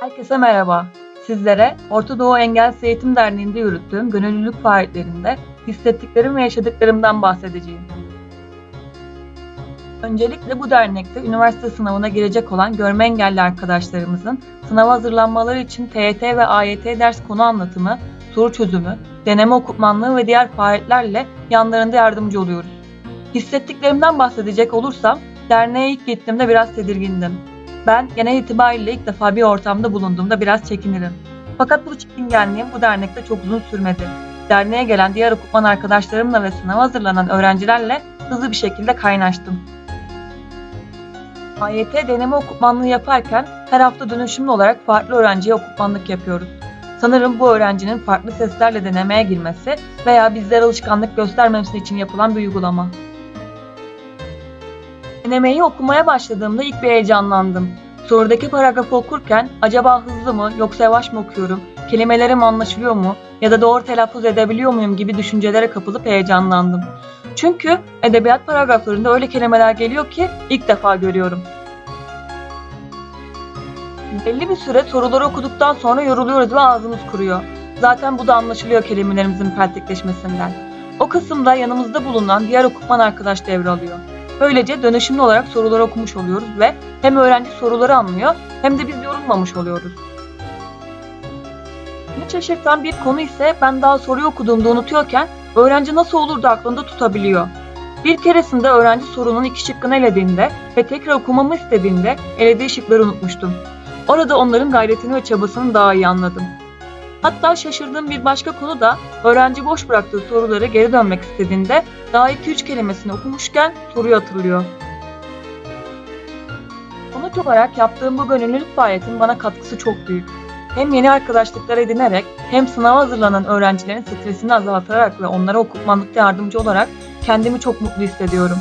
Herkese merhaba. Sizlere Orta Doğu Engelsiz Eğitim Derneği'nde yürüttüğüm gönüllülük faaliyetlerinde hissettiklerim ve yaşadıklarımdan bahsedeceğim. Öncelikle bu dernekte üniversite sınavına girecek olan görme engelli arkadaşlarımızın sınava hazırlanmaları için TYT ve AYT ders konu anlatımı, soru çözümü, deneme okutmanlığı ve diğer faaliyetlerle yanlarında yardımcı oluyoruz. Hissettiklerimden bahsedecek olursam, derneğe ilk gittiğimde biraz tedirgindim. Ben genel itibariyle ilk defa bir ortamda bulunduğumda biraz çekinirim. Fakat bu çekingenliğim bu dernekte çok uzun sürmedi. Derneğe gelen diğer okutman arkadaşlarımla ve sınava hazırlanan öğrencilerle hızlı bir şekilde kaynaştım. AYT deneme okutmanlığı yaparken her hafta dönüşümlü olarak farklı öğrenciye okutmanlık yapıyoruz. Sanırım bu öğrencinin farklı seslerle denemeye girmesi veya bizlere alışkanlık göstermemesi için yapılan bir uygulama. Denemeyi okumaya başladığımda ilk bir heyecanlandım. Sorudaki paragrafı okurken acaba hızlı mı yoksa yavaş mı okuyorum, kelimelerim anlaşılıyor mu ya da doğru telaffuz edebiliyor muyum gibi düşüncelere kapılıp heyecanlandım. Çünkü edebiyat paragraflarında öyle kelimeler geliyor ki ilk defa görüyorum. Belli bir süre soruları okuduktan sonra yoruluyoruz ve ağzımız kuruyor. Zaten bu da anlaşılıyor kelimelerimizin peltekleşmesinden. O kısımda yanımızda bulunan diğer okutman arkadaş devralıyor. Böylece dönüşümlü olarak soruları okumuş oluyoruz ve hem öğrenci soruları anlıyor hem de biz yorulmamış oluyoruz. Beni şaşırtan bir konu ise ben daha soruyu okuduğumda unutuyorken öğrenci nasıl olur da aklında tutabiliyor. Bir keresinde öğrenci sorunun iki şıkkını elediğinde ve tekrar okumamı istediğinde elediği şıkları unutmuştum. Orada onların gayretini ve çabasını daha iyi anladım. Hatta şaşırdığım bir başka konu da öğrenci boş bıraktığı soruları geri dönmek istediğinde daha 2-3 kelimesini okumuşken soruyu hatırlıyor. Sonuç olarak yaptığım bu gönüllülük faaliyetin bana katkısı çok büyük. Hem yeni arkadaşlıklar edinerek hem sınava hazırlanan öğrencilerin stresini azaltarak ve onlara okutmanlıkta yardımcı olarak kendimi çok mutlu hissediyorum.